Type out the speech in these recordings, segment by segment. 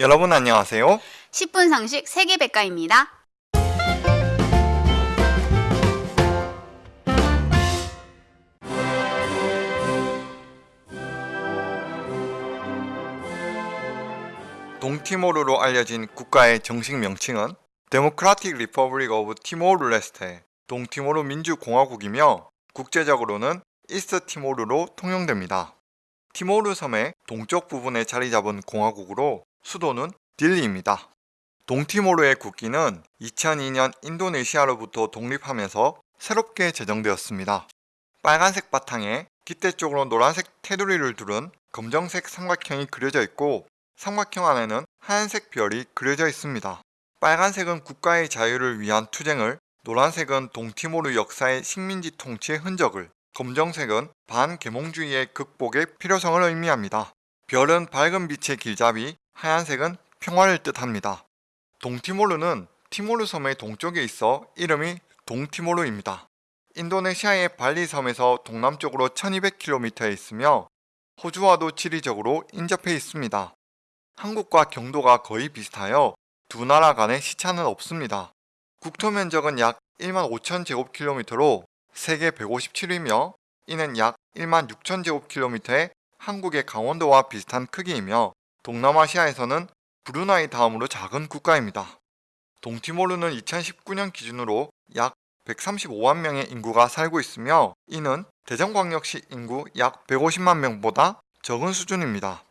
여러분 안녕하세요. 10분 상식 세계백과입니다. 동티모르로 알려진 국가의 정식 명칭은 Democratic Republic of Timor-Leste 동티모르 민주공화국이며 국제적으로는 East Timor로 통용됩니다. 티모르 섬의 동쪽 부분에 자리 잡은 공화국으로 수도는 딜리입니다. 동티모르의 국기는 2002년 인도네시아로부터 독립하면서 새롭게 제정되었습니다. 빨간색 바탕에 깃대 쪽으로 노란색 테두리를 두른 검정색 삼각형이 그려져 있고 삼각형 안에는 하얀색 별이 그려져 있습니다. 빨간색은 국가의 자유를 위한 투쟁을, 노란색은 동티모르 역사의 식민지 통치의 흔적을, 검정색은 반계몽주의의 극복의 필요성을 의미합니다. 별은 밝은 빛의 길잡이, 하얀색은 평화를 뜻합니다. 동티모르는 티모르 섬의 동쪽에 있어 이름이 동티모르입니다. 인도네시아의 발리 섬에서 동남쪽으로 1200km에 있으며 호주와도 지리적으로 인접해 있습니다. 한국과 경도가 거의 비슷하여 두 나라 간의 시차는 없습니다. 국토 면적은 약 1만 5천 제곱킬로미터로 세계 157위며 이는 약 1만 6천 제곱킬로미터의 한국의 강원도와 비슷한 크기이며 동남아시아에서는 브루나이 다음으로 작은 국가입니다. 동티모르는 2019년 기준으로 약 135만 명의 인구가 살고 있으며 이는 대전광역시 인구 약 150만 명보다 적은 수준입니다.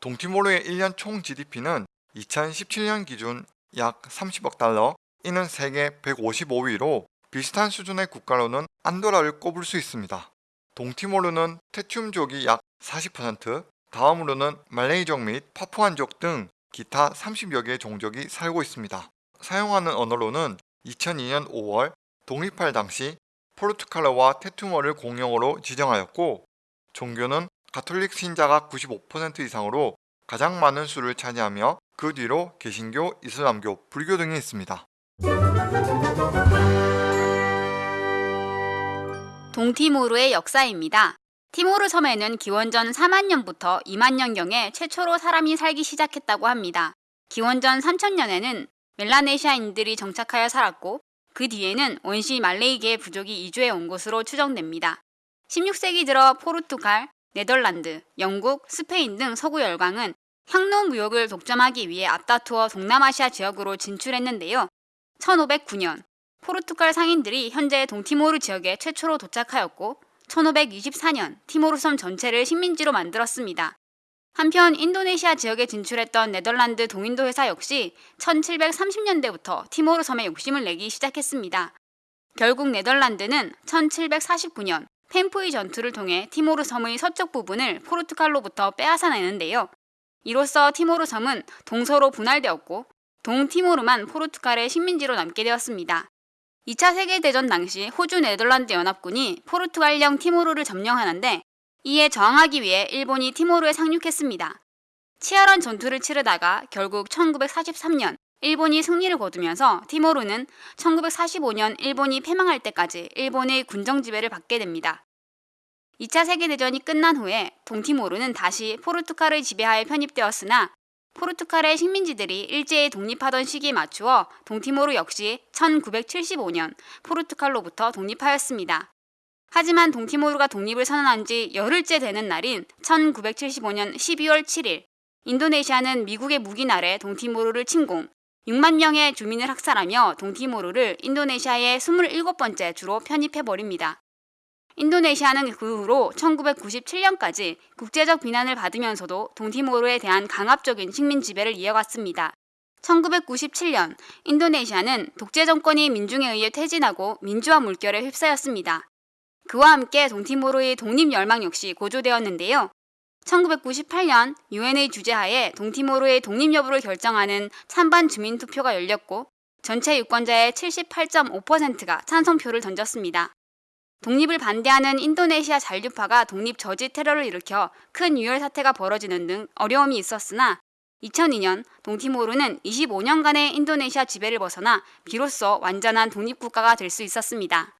동티모르의 1년 총 GDP는 2017년 기준 약 30억 달러, 이는 세계 155위로 비슷한 수준의 국가로는 안도라를 꼽을 수 있습니다. 동티모르는 테튬족이 약 40%, 다음으로는 말레이족 및 파푸안족 등 기타 30여 개의 종족이 살고 있습니다. 사용하는 언어로는 2002년 5월 독립할 당시 포르투갈어와 테투머를 공용어로 지정하였고 종교는 가톨릭 신자가 95% 이상으로 가장 많은 수를 차지하며 그 뒤로 개신교, 이슬람교, 불교 등이 있습니다. 동티모르의 역사입니다. 티모르 섬에는 기원전 4만 년부터 2만 년경에 최초로 사람이 살기 시작했다고 합니다. 기원전 3000년에는 멜라네시아인들이 정착하여 살았고 그 뒤에는 원시 말레이계 부족이 이주해 온 것으로 추정됩니다. 16세기 들어 포르투갈, 네덜란드, 영국, 스페인 등 서구 열강은 향로 무역을 독점하기 위해 앞다투어 동남아시아 지역으로 진출했는데요. 1509년 포르투갈 상인들이 현재 동티모르 지역에 최초로 도착하였고 1524년 티모르 섬 전체를 식민지로 만들었습니다. 한편 인도네시아 지역에 진출했던 네덜란드 동인도 회사 역시 1730년대부터 티모르 섬에 욕심을 내기 시작했습니다. 결국 네덜란드는 1749년 펜푸이 전투를 통해 티모르 섬의 서쪽 부분을 포르투갈로부터 빼앗아내는데요. 이로써 티모르 섬은 동서로 분할되었고 동티모르만 포르투갈의 식민지로 남게 되었습니다. 2차 세계대전 당시 호주 네덜란드 연합군이 포르투갈령 티모르를 점령하는데 이에 저항하기 위해 일본이 티모르에 상륙했습니다. 치열한 전투를 치르다가 결국 1943년 일본이 승리를 거두면서 티모르는 1945년 일본이 패망할 때까지 일본의 군정 지배를 받게 됩니다. 2차 세계대전이 끝난 후에 동티모르는 다시 포르투갈의 지배하에 편입되었으나 포르투갈의 식민지들이 일제히 독립하던 시기에 맞추어 동티모르 역시 1975년 포르투갈로부터 독립하였습니다. 하지만 동티모르가 독립을 선언한 지 열흘째 되는 날인 1975년 12월 7일 인도네시아는 미국의 무기 아래 동티모르를 침공, 6만 명의 주민을 학살하며 동티모르를 인도네시아의 27번째 주로 편입해버립니다. 인도네시아는 그 후로 1997년까지 국제적 비난을 받으면서도 동티모르에 대한 강압적인 식민 지배를 이어갔습니다. 1997년 인도네시아는 독재 정권이 민중에 의해 퇴진하고 민주화 물결에 휩싸였습니다. 그와 함께 동티모르의 독립 열망 역시 고조되었는데요. 1998년 유엔의 주재하에 동티모르의 독립 여부를 결정하는 찬반 주민 투표가 열렸고 전체 유권자의 78.5%가 찬성표를 던졌습니다. 독립을 반대하는 인도네시아 잔류파가 독립 저지 테러를 일으켜 큰 유혈 사태가 벌어지는 등 어려움이 있었으나 2002년 동티모르는 25년간의 인도네시아 지배를 벗어나 비로소 완전한 독립국가가 될 수 있었습니다.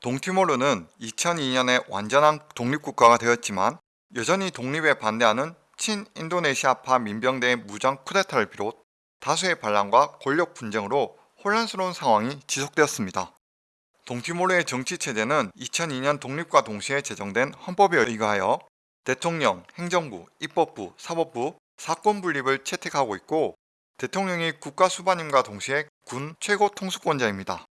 동티모르는 2002년에 완전한 독립국가가 되었지만 여전히 독립에 반대하는 친인도네시아파 민병대의 무장 쿠데타를 비롯 다수의 반란과 권력 분쟁으로 혼란스러운 상황이 지속되었습니다. 동티모르의 정치 체제는 2002년 독립과 동시에 제정된 헌법에 의거하여 대통령, 행정부, 입법부, 사법부, 사건 분립을 채택하고 있고 대통령이 국가 수반임과 동시에 군 최고 통수권자입니다.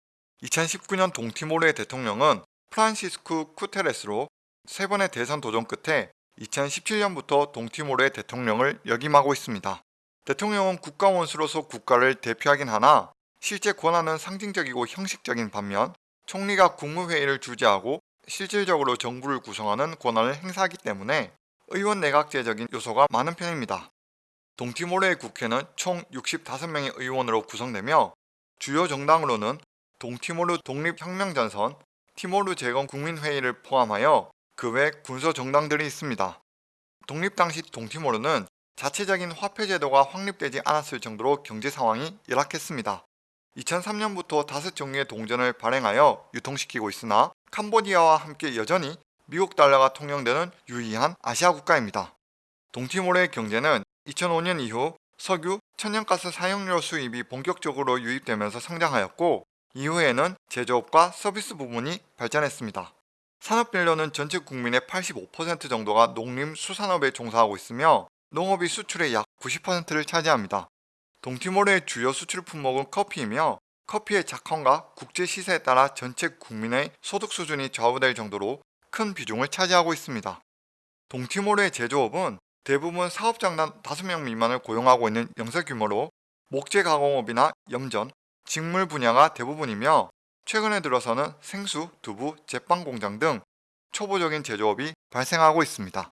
2019년 동티모르의 대통령은 프란시스쿠 쿠테레스로 세 번의 대선 도전 끝에 2017년부터 동티모르의 대통령을 역임하고 있습니다. 대통령은 국가 원수로서 국가를 대표하긴 하나 실제 권한은 상징적이고 형식적인 반면 총리가 국무회의를 주재하고 실질적으로 정부를 구성하는 권한을 행사하기 때문에 의원 내각제적인 요소가 많은 편입니다. 동티모르의 국회는 총 65명의 의원으로 구성되며 주요 정당으로는 동티모르 독립혁명전선, 티모르 재건 국민회의를 포함하여 그 외 군소 정당들이 있습니다. 독립 당시 동티모르는 자체적인 화폐 제도가 확립되지 않았을 정도로 경제 상황이 열악했습니다. 2003년부터 다섯 종류의 동전을 발행하여 유통시키고 있으나 캄보디아와 함께 여전히 미국 달러가 통용되는 유의한 아시아 국가입니다. 동티모르의 경제는 2005년 이후 석유, 천연가스 사용료 수입이 본격적으로 유입되면서 성장하였고 이후에는 제조업과 서비스 부문이 발전했습니다. 산업별로는 전체 국민의 85% 정도가 농림수산업에 종사하고 있으며 농업이 수출의 약 90%를 차지합니다. 동티모르의 주요 수출 품목은 커피이며 커피의 작황과 국제 시세에 따라 전체 국민의 소득 수준이 좌우될 정도로 큰 비중을 차지하고 있습니다. 동티모르의 제조업은 대부분 사업장단 5명 미만을 고용하고 있는 영세 규모로 목재 가공업이나 염전, 직물 분야가 대부분이며 최근에 들어서는 생수, 두부, 제빵 공장 등 초보적인 제조업이 발생하고 있습니다.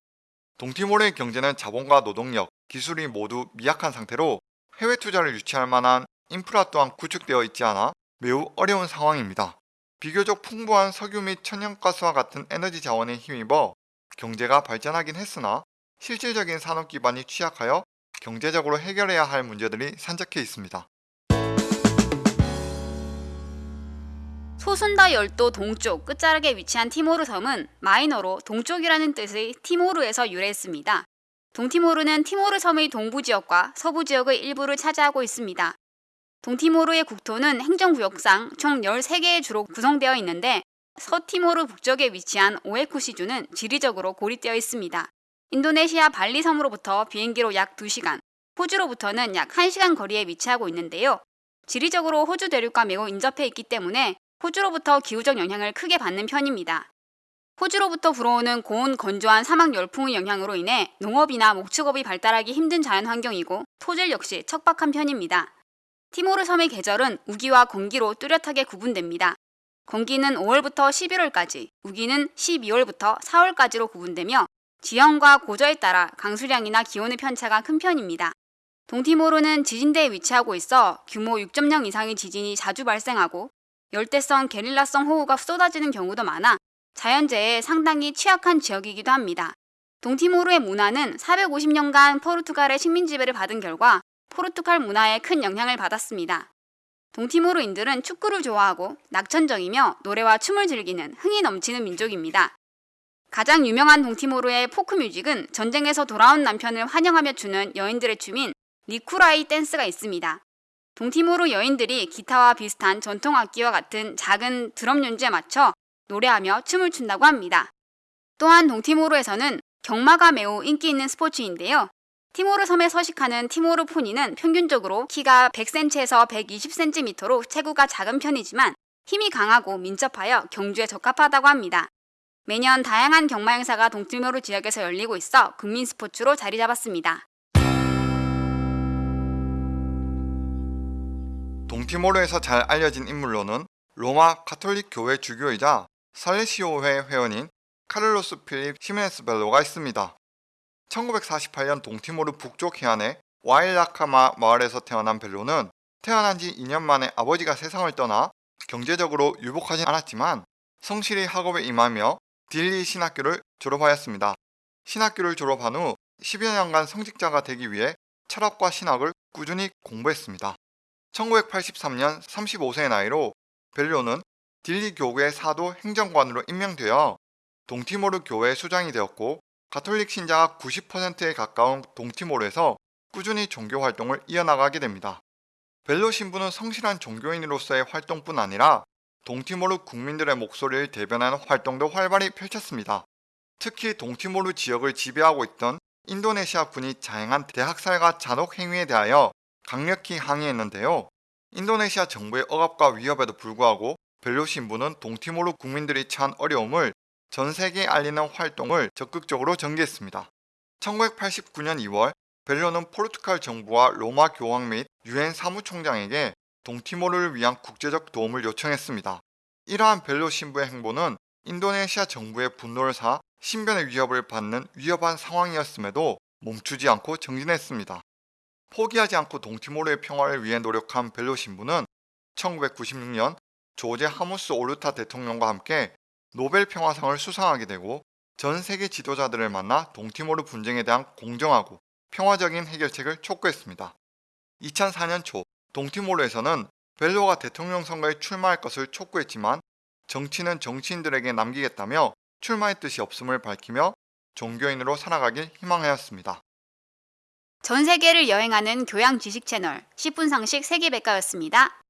동티모르의 경제는 자본과 노동력, 기술이 모두 미약한 상태로 해외 투자를 유치할 만한 인프라 또한 구축되어 있지 않아 매우 어려운 상황입니다. 비교적 풍부한 석유 및 천연가스와 같은 에너지 자원에 힘입어 경제가 발전하긴 했으나 실질적인 산업 기반이 취약하여 경제적으로 해결해야 할 문제들이 산적해 있습니다. 소순다 열도 동쪽 끝자락에 위치한 티모르 섬은 마이너로 동쪽이라는 뜻의 티모르에서 유래했습니다. 동티모르는 티모르 섬의 동부 지역과 서부 지역의 일부를 차지하고 있습니다. 동티모르의 국토는 행정구역상 총 13개의 주로 구성되어 있는데 서티모르 북쪽에 위치한 오에쿠시주는 지리적으로 고립되어 있습니다. 인도네시아 발리 섬으로부터 비행기로 약 2시간, 호주로부터는 약 1시간 거리에 위치하고 있는데요. 지리적으로 호주 대륙과 매우 인접해 있기 때문에 호주로부터 기후적 영향을 크게 받는 편입니다. 호주로부터 불어오는 고온 건조한 사막 열풍의 영향으로 인해 농업이나 목축업이 발달하기 힘든 자연 환경이고 토질 역시 척박한 편입니다. 티모르 섬의 계절은 우기와 건기로 뚜렷하게 구분됩니다. 건기는 5월부터 11월까지, 우기는 12월부터 4월까지로 구분되며 지형과 고저에 따라 강수량이나 기온의 편차가 큰 편입니다. 동티모르는 지진대에 위치하고 있어 규모 6.0 이상의 지진이 자주 발생하고 열대성 게릴라성 호우가 쏟아지는 경우도 많아 자연재해에 상당히 취약한 지역이기도 합니다. 동티모르의 문화는 450년간 포르투갈의 식민 지배를 받은 결과 포르투갈 문화에 큰 영향을 받았습니다. 동티모르인들은 축구를 좋아하고 낙천적이며 노래와 춤을 즐기는 흥이 넘치는 민족입니다. 가장 유명한 동티모르의 포크 뮤직은 전쟁에서 돌아온 남편을 환영하며 추는 여인들의 춤인 니쿠라이 댄스가 있습니다. 동티모르 여인들이 기타와 비슷한 전통 악기와 같은 작은 드럼 연주에 맞춰 노래하며 춤을 춘다고 합니다. 또한 동티모르에서는 경마가 매우 인기 있는 스포츠인데요. 티모르 섬에 서식하는 티모르 포니는 평균적으로 키가 100cm에서 120cm로 체구가 작은 편이지만 힘이 강하고 민첩하여 경주에 적합하다고 합니다. 매년 다양한 경마 행사가 동티모르 지역에서 열리고 있어 국민 스포츠로 자리 잡았습니다. 동티모르에서 잘 알려진 인물로는 로마 카톨릭 교회 주교이자 살레시오회 회원인 카를로스 필립 히메네스 벨로가 있습니다. 1948년 동티모르 북쪽 해안의 와일라카마 마을에서 태어난 벨로는 태어난 지 2년 만에 아버지가 세상을 떠나 경제적으로 유복하진 않았지만 성실히 학업에 임하며 딜리 신학교를 졸업하였습니다. 신학교를 졸업한 후 10여 년간 성직자가 되기 위해 철학과 신학을 꾸준히 공부했습니다. 1983년 35세의 나이로 벨로는 딜리 교구의 사도 행정관으로 임명되어 동티모르 교회 수장이 되었고 가톨릭 신자가 90%에 가까운 동티모르에서 꾸준히 종교 활동을 이어나가게 됩니다. 벨로 신부는 성실한 종교인으로서의 활동뿐 아니라 동티모르 국민들의 목소리를 대변하는 활동도 활발히 펼쳤습니다. 특히 동티모르 지역을 지배하고 있던 인도네시아 군이 자행한 대학살과 잔혹 행위에 대하여 강력히 항의했는데요. 인도네시아 정부의 억압과 위협에도 불구하고 벨로 신부는 동티모르 국민들이 처한 어려움을 전 세계에 알리는 활동을 적극적으로 전개했습니다. 1989년 2월 벨로는 포르투갈 정부와 로마 교황 및 유엔 사무총장에게 동티모르를 위한 국제적 도움을 요청했습니다. 이러한 벨로 신부의 행보는 인도네시아 정부의 분노를 사 신변의 위협을 받는 위협한 상황이었음에도 멈추지 않고 정진했습니다. 포기하지 않고 동티모르의 평화를 위해 노력한 벨로 신부는 1996년 조제 하무스 오르타 대통령과 함께 노벨 평화상을 수상하게 되고 전 세계 지도자들을 만나 동티모르 분쟁에 대한 공정하고 평화적인 해결책을 촉구했습니다. 2004년 초 동티모르에서는 벨로가 대통령 선거에 출마할 것을 촉구했지만 정치는 정치인들에게 남기겠다며 출마의 뜻이 없음을 밝히며 종교인으로 살아가길 희망하였습니다. 전 세계를 여행하는 교양 지식 채널 10분 상식 세계백과였습니다.